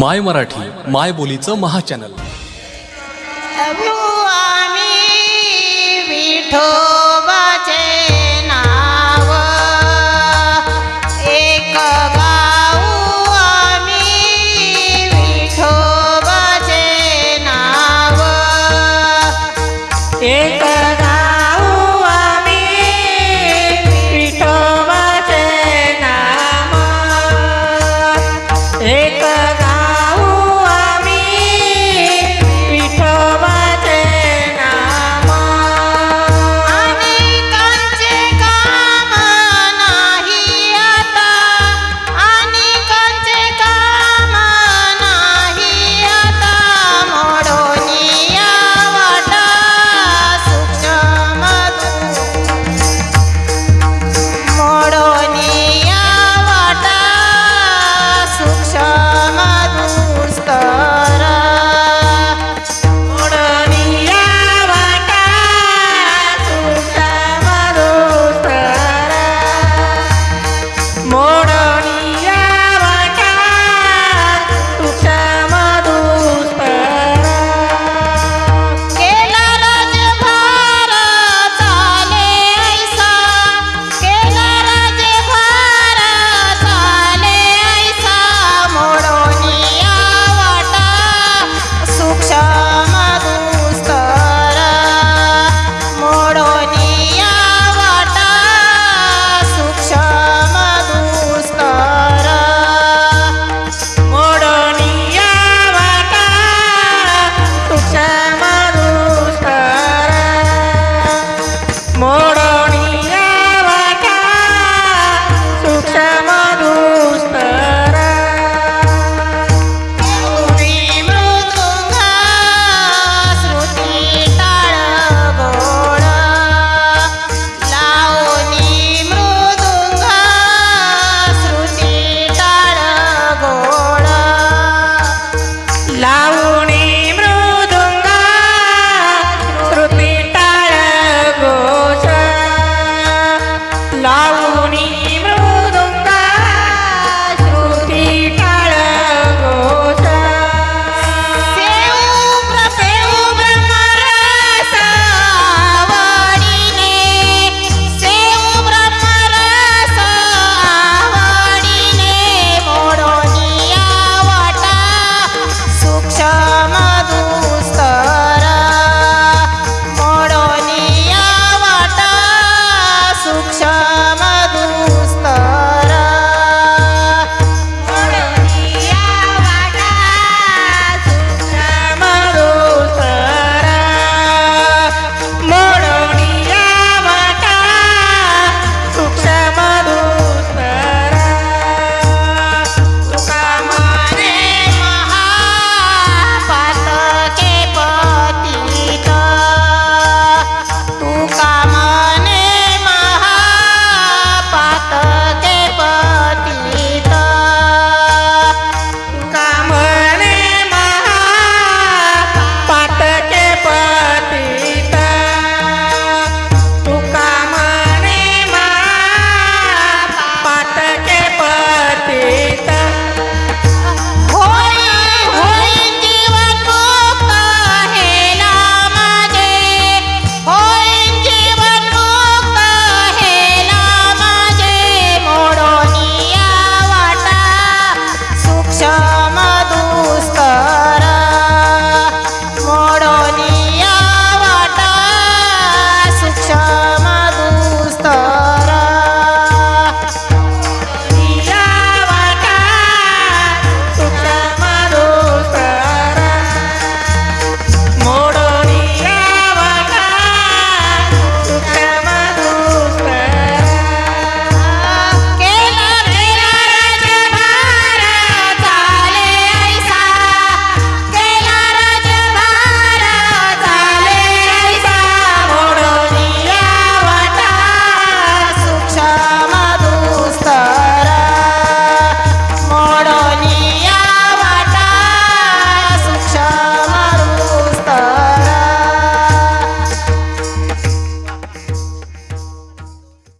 माय मराठी माय बोलीचं महाचॅनल. आम्ही